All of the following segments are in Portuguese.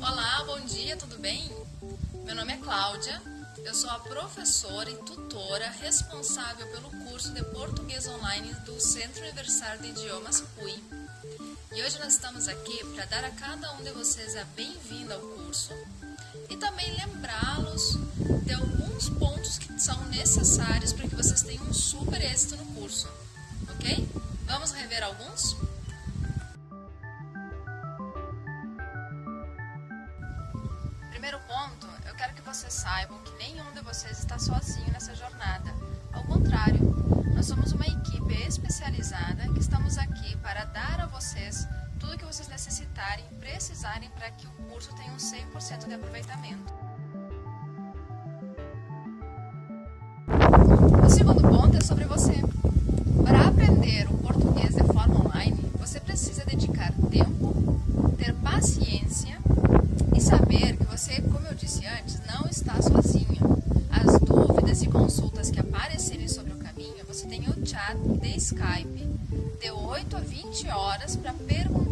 Olá, bom dia, tudo bem? Meu nome é Cláudia, eu sou a professora e tutora responsável pelo curso de Português Online do Centro Universitário de Idiomas PUI. E hoje nós estamos aqui para dar a cada um de vocês a bem-vinda ao curso e também lembrá-los de alguns pontos que são necessários para que vocês tenham um super êxito no curso, ok? Vamos rever alguns? Primeiro ponto, eu quero que vocês saibam que nenhum de vocês está sozinho necessitarem precisarem para que o curso tenha um 100% de aproveitamento. O segundo ponto é sobre você. Para aprender o português de forma online, você precisa dedicar tempo, ter paciência e saber que você, como eu disse antes, não está sozinho. As dúvidas e consultas que aparecerem sobre o caminho, você tem o chat de Skype de 8 a 20 horas para perguntar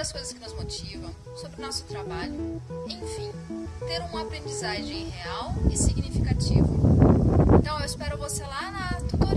sobre as coisas que nos motivam, sobre o nosso trabalho, enfim, ter uma aprendizagem real e significativa. Então eu espero você lá na tutoria.